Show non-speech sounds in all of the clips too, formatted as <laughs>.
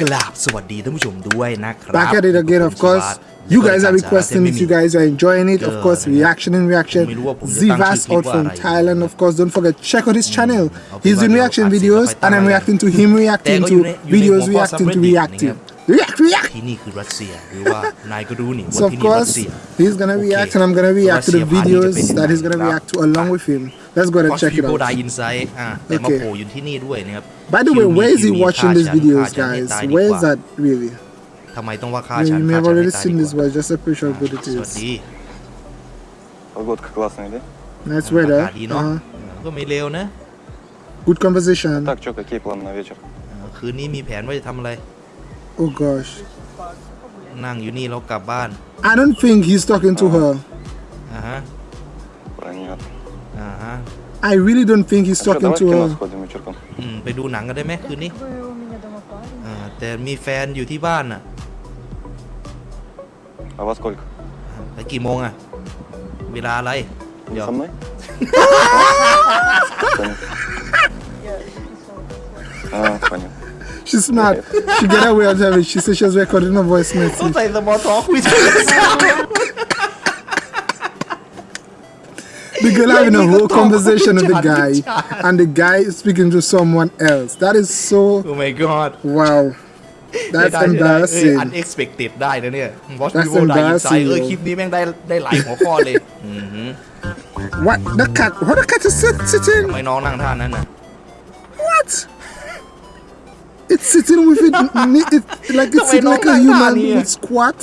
กราบสวัสดีท่านผู้ชมด้วยนะครับ Back at it again, of course. You guys are requesting it. You guys are enjoying it. Of course, reaction and reaction. Zivas out from Thailand. Of course, don't forget check out his channel. He's doing reaction videos, and I'm reacting to him reacting to videos reacting to reacting. React, react. ที่นี่คือรัสเซียหรือว่านายก็รู้นี่ So ว่า of ที่นี่รัส course, เซีย he's gonna react, and I'm gonna react to the videos that he's gonna react to along with him. Let's go and check it โ out. ดอินไซต์อ่ะแต่มา Okay. โผล่อยู่ที่นี่ด้วยนะครับ By the way, where is he watching these ฆ่าฉัน videos, ฆ่าฉันให้ guys? ตายดี Where ก is ว่า that really? ทำไมต้องว่าฆ่า You ฉัน may ฆ่า have ฉันให้ already ตาย seen ดี this กว่า watch. Just appreciate how good it สวัส is. ดี Погодка классная, да? Nice อา weather. กาศดีเนาะ Uh-huh. ก็ไม่เร็วนะ Good conversation. Так, что, какие планы на вечер? เออคืนนี้มีแผนว่าจะทำอะไร Oh gosh. นั่งอยู่นี่แล้วกลับบ้าน I don't think he's talking to her. อ่าฮะ I really don't think he's А что, talking давай в to кино her. сходим вечерком. อืมไปดูหนังกันได้ไหมคืนนี้ Вы у меня дома парень. อ่าแต่มีแฟนอยู่ที่บ้านอ่ะ А во сколько? ไปกี่โมงอ่ะ เวลาอะไร Не เดี๋ยว со мной? А, понятно. She's smart. She get away with it. She said she was recording a voice ต<laughs> ้อง message. ใส่สมอลท็อกคุยกัน <laughs> The girl having a Like, whole talk conversation with the with guy, John. and the guy is speaking to someone else. That is so โอ้ my god wow. <laughs> That's อัน embarrassing. unexpected ได้นะเนี่ย Watch That's people die inside embarrassing, เออ yo. คลิปนี้แม่งได้ได้หลายหัวข้อเลยอือหือ <laughs> What the cat? What the cat is sit- sitting? ทำไมน้องนั่งท่านั้นน่ะ What? It's sitting with it, it like it's Wait, sitting no, like a no, human no, with squat.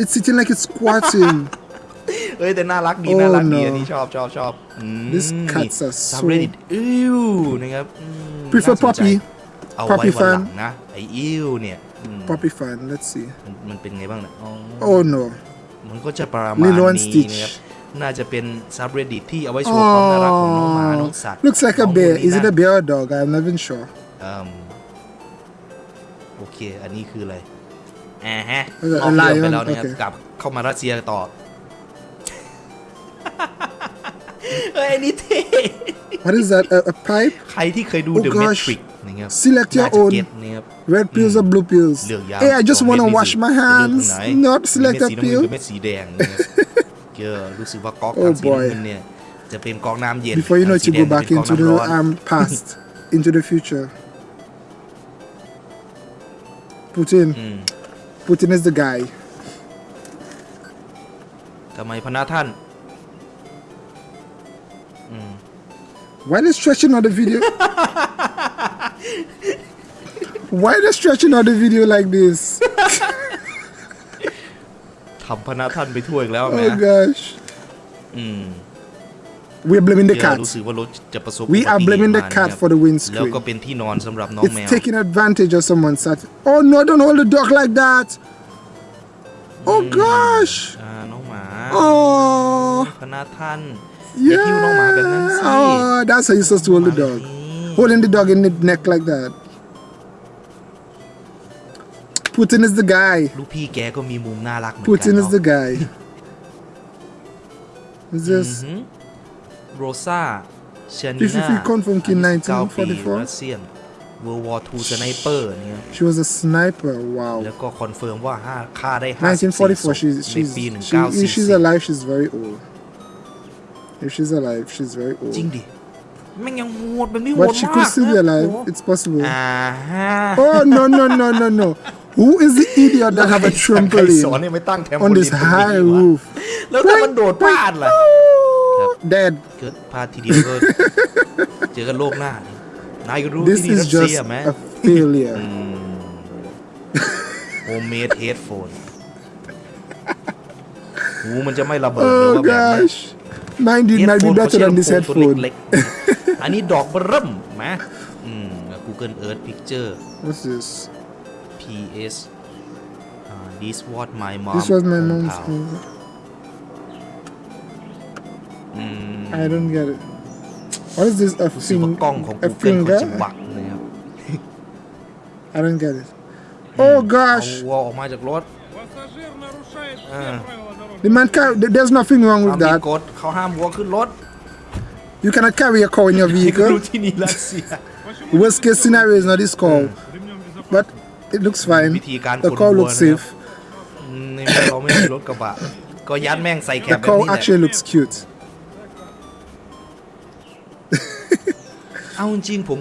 It's sitting like it's squatting. <laughs> เอ้ยแต่น่ารักดี Oh, น่ารักดี no. อันนี้ชอบชอบชอบอืม These cats are ซับ so- เรดิตอิวนะครับอืม Prefer น่าสนใจ puppy เอาไว้ puppy วันหลัง fan นะ ไออิวเนี่ยอืม Puppy fan. Let's see. มันมันเป็นไงบ้างเนี่ยอ๋อ Oh no. มันก็จะประมาณ Lilo and นี้ Stitch นะครับ น่าจะเป็นซับเรดิตที่เอาไว้โชว์ความน่ารักของน้องหมา น้องสัตว์ Oh, looks like น้ a อง bear. พวกนี้ Is it นะ a bear or a dog? I'm not even sure. เอิ่มโอเค อันนี้คืออะไรอ่าฮะเออนอกเรื่องไป lion แล้วนะครับโอเคกลับเข้ามารัสเซียต่อ <laughs> เฮ้ยอันนี้เท่ What is that? A, a pipe? ใครที่เคยดู Oh The gosh. Matrix นะครับ Select your น่าจะ own เก็ตนะครับ Red pills or blue pills? เลือกยาว Hey, I just สอง want to เม็ด wash นี่ my สิ hands. เลือกตรงไหน Not select เม็ด a สีน้ำเงิน pill. กับเม็ดสีแดงนะครับเกอรู้สึกว่าก๊อก Oh ทางสีน้ำ boy. เงินเนี่ย จะเป็นก๊อกน้ำเย็น Before you know ทา it, งสี you แด go งจะ back เป็นก๊อก into น้ำ the ร้อน um, past, <laughs> into the future. Putin. Mm. Putin is the guy. ทำไมพนักท่าน Why they stretching out the video? Why they stretching out the video like this? ทำพนักท่านไปทั่วอีกแล้ว Oh นะ gosh. อืม We're blaming the เดี๋ยว cat. รู้สึกว่ารถจะประสบ We อุบั are ติเหตุ blaming the มา cat นะครับ for the windscreen. แล้วก็เป็นที่นอนสำหรับน้องแม It's ว taking advantage of someone's sat. Oh no, don't hold the dog like that. Oh gosh. อ่าน้องหมา Oh. พนักท่านอย่า Yeah. คิ้วน้องหมาแบบนั้นสิ Oh, that's how you're supposed to hold the dog. Holding the dog in the neck like that. Putin is the guy. ลูกพี่แกก็มีมุมน่ารักเหมือนกัน Putin is เนาะ the guy. <laughs> Is this โรซาเชนิ If- if น่า you confirm Kin ปี 1944 รัสเซียน World War II สไนเปอร์เนี่ย she was a sniper? Wow. แล้วก็คอนเฟิร์มว่าห้าฆ่าได้ 54 1944. She's ใน she's ปี she, if she's 1944 alive. She's very old. If she's alive, she's very จริง old. ดิแม่งยังโหดแบบนี้โห But ด she มา could ก still be นะ alive. โอ้ It's possible. อ่าฮะ Oh no no no no no! Who is the idiot that have a ใครสอน trampoline ให้ไม่ตั้งแทมโพ on ลีน this ตรงนี้ high วะ roof? แล้วถ้ามันโดดพลาดล่ะ Yep. Dead. เกิดพลาดทีเดียวก็ เจอกันโลกหน้าดินายก็รู้ This ที่นี่รั is สเซีย just ไหม a failure. โฮมเมดเฮดโฟนหูมันจะไม่ระเบิดหรือ Oh ว่าแบบนั้น gosh. Mine did might be Headphone better เขา than this ใช้ลำโพงตัว headphone. เล็กๆ อันนี้ดอกเบอร์เริ่มนะอืม <laughs> Google Earth Picture What's this? PS อ่า This what my mom This was my mom's hometown movie. อืม I don't get it. What is this? A รู้สึกว่า finger? กล้องของ A Google เขา finger? <laughs> จะบักนะครับ I don't get it. Oh mm. gosh. Oh, war magic lord. Mm. The man can't, there's nothing wrong with that. กฎเขาห้ามวัวขึ้นรถ You cannot carry a car in your <laughs> vehicle. Worst case scenario is not this cow. Mm. But it looks fine. The cow looks safe. The cow <coughs> actually looks cute.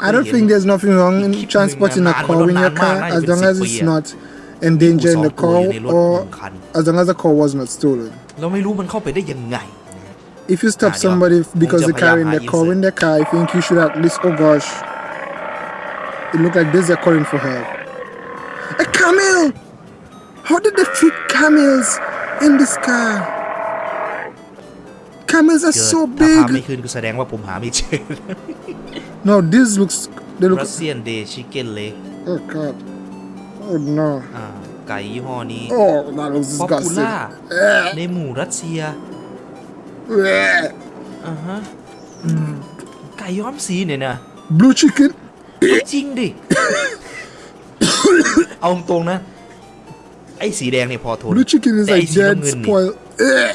I don't think there's nothing wrong in transporting a cow in your car as long as it's not endangering the cow or as long as the cow was not stolen. If you stop somebody because they're carrying their cow in their car, I think you should at least, oh gosh, it looked like this they're calling for help. A camel! How did they fit camels in this car? Camels are เกิด so ถ้าพาไม่ big. ขึ้นก็แสดงว่าผมหาไม่เจอ No, this looks, they look, รัสเซียนเดชิเก้นเล็ก oh god. Oh no. อ่าไก่ยี่ห้อนี้ Oh, that looks ป๊อปปู disgusting. ล่า Eh, ในหมู่รัสเซีย eh. อ่าฮะไก่ย้อมสีเนี่ยนะ Blue chicken? จริงดิ เอาตรงๆนะ ไอ้สีแดงเนี่ยพอทน Blue chicken is แต่ไอ้ like สี dead, น้ำเงินนี่ spoiled. Eh.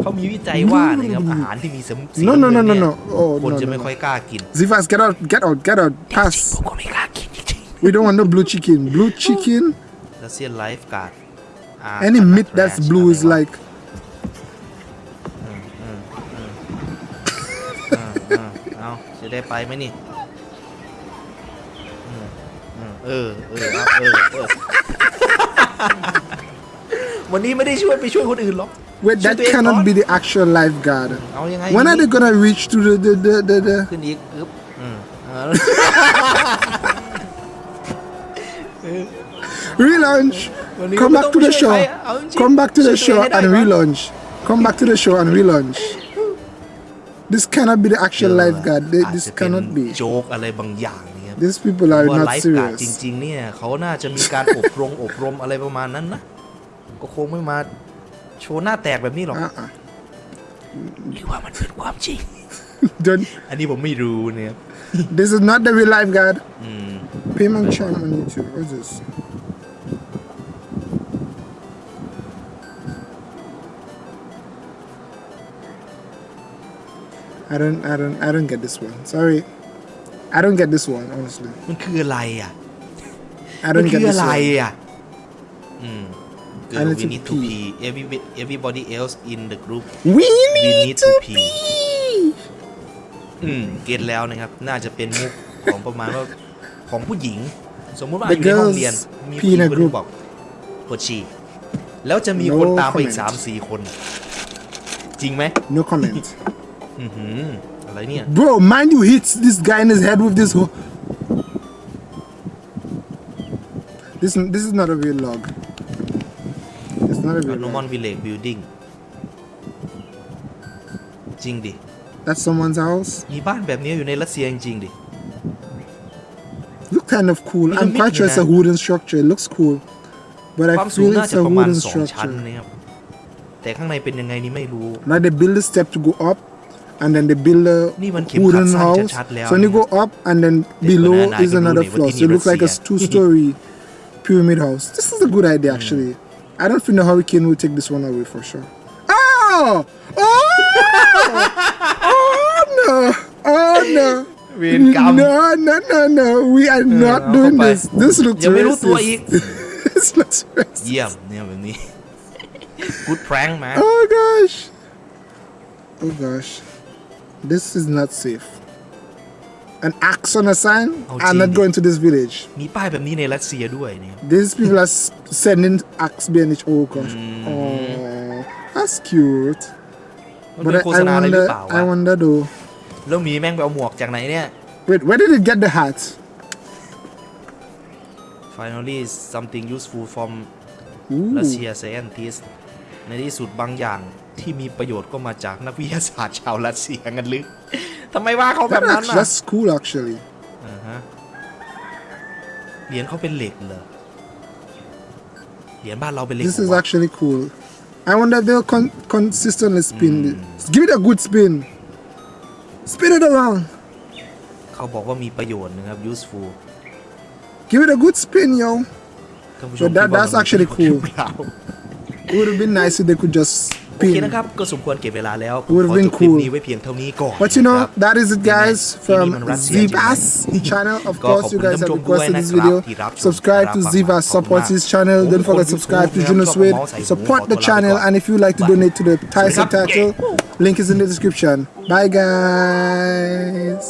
เขามีวิจัยว่านะครับอาหารที่มีสมสี No, no, ำเงิ no, no, เย no. Oh, คน no, จะ no, ไม่ no. ค่อยกล้ากิน Zivas, get out, get out, get out, ผม pass. ก็ไม่กล้ากินจริง We don't want no blue chicken. Blue chicken, ๆรัสเซียนไลฟ์การ์ด any meat that's blue is like เอาจะได้ไปไหมนี่อืมอืมเออเออเอาเออเออวันนี้ไม่ได้ช่วยไปช่วยคนอื่นหรอก wait. ช่วย That ตัวเองก่อน cannot be the actual lifeguard. เอายังไง When are they gonna reach to the the the the? the ขึ้นอีกอึ๊บอืมเอา <laughs> relaunch. When you Come don't back to the push show. it, I- I don't Come back to the push it show ahead, and I- relaunch. Come back to the show and relaunch. This cannot be the actual lifeguard. They- อาจ This จะเป็น cannot be. โจ๊กอะไรบางอย่างเนี่ย These people are ว่า not ไลฟ์การ์ดจ serious. ริง ๆ เนี่ย เขาน่าจะมีการอบรม อบรมอะไรประมาณนั้นนะ ก็คงไม่มา <laughs> โชว์หน้าแตกแบบนี้หรอก Uh-uh. หรือว่ามันเป็นความจริง Don't. อันนี้ผมไม่รู้เนี่ย This is not the real lifeguard. อืม Payment charm on YouTube. What's this? I don't, I don't, I don't get this one. Sorry, I don't get this one. Honestly, มันคืออะไรอะ I มัน don't คื get อ this อะไร one. อะอืม I Girl, need we to need to pee. pee Every, everybody else in the group We we need need to to pee pee. อืมเก็ตแล้วนะครับ น่าจะเป็นมุกของประมาณว่าของผู้หญิง สมมุติว่าอ The ยู่ในห้อง girls เรียน มี pee ผู้หญิง in a คนหนึ group งบอกปวดฉี่แล้วจะมี No คนตามไปอีก comment. สามสี่คน จริงไหม No comment. อือหืออะไรเนี่ย Bro, mind you hits this guy in his head with this. Ho- this, this is not a real log. It's not a real โนมอน log. วิลเลจบิลดิ้งจริงดิ That's someone's house. มีบ้านแบบนี้อยู่ในรัสเซียจริงๆดิ Look kind of cool. I'm Pyramid quite sure it's a niya. wooden structure. It looks cool. But ความ I สูง feel น่า it's จะ a ประมาณ wooden สองชั้น structure. นะครับ แต่ข้างในเป็นยังไงนี่ไม่รู้ Now they build a step to go up, and then they build a นี่มันเข็มขัด wooden สั้น house. ชัดๆแล้ว So when you go up, and then below banana, I is can do another it, but floor. in So it looks like a Russia. two-story <laughs> pyramid house. This is a good idea, actually. I don't think the Hurricane will take this one away for sure. Oh! Oh! oh no! Oh no! We. No, no, no, no. We are not doing this. This looks yeah, racist. <laughs> this looks racist. Yeah, yeah, me. <laughs> Good prank, man. Oh gosh. Oh gosh. This is not safe. An axe on a sign? Oh, I'm not gee. going to this village. มีป้ายแบบนี้ในรัสเซียด้วยเนี่ย These people are s- sending axe BNH. Oh gosh. Mm. Oh, that's cute. มัน But เป็น I, โฆ I ษณาอะไรหรือ wonder. เปล่าวะ I wonder though. แล้วหมีแม่งไปเอาหมวกจากไหนเนี่ย Wait, where did it get the hat? finally something useful from Ooh. Russia scientist ในที่สุดบางอย่างที่มีประโยชน์ก็มาจากนักวิทยาศาสตร์ชาวรัสเซียงั้นหรือ ทำไมว่าเขาแบ That บนั้น act- อะ that's cool actually. อ่าฮะเหรียญเขาเป็นเหล็กเหรอเหรียญบ้านเราเป็นเหล็ก This เหรอ is วะ actually cool. I wonder if they'll con- consistently spin Mm. it. Give it a good spin. Spin it around. เขาบอกว่ามีประโยชน์นะครับ useful Give it a good spin, yo. ท่านผู้ช But ม that- คิดว่า that's มันมี actually ประโยชน์ cool. หรือเปล่า It would have been nice if they could just โอ เค pin. นะครับ ก็สมควรเก็บเวลาแล้วผม Would ข have อจ been บคลิป cool. นี้ไว้เพียงเท่านี้ก่อน But you know, นะครับ that is it, guys, ที่ from นี่มันรัสเซียใช่ไหม Zivas channel. Of ก็ขอบ course, คุ you ณ guys ท่าน have ผู้ชมด้วย requested นะ this ครับ video. ที่รับชม Subscribe to รับฟัง Zivas, ขอบคุณ support มาก his channel. ผม Don't คน forget ยู subscribe to ทูบ Juno นะครับ Swede. ก็เมาส์ใส่หู Support ขอ the ตัวลาไป channel, ก่อน and if you like to donate to the Thai สวัสดีครับ subtitle, link is in the description. Bye, guys.